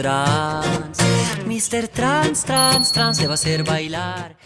trans. Mr. Trans, trans, trans, te va a hacer bailar.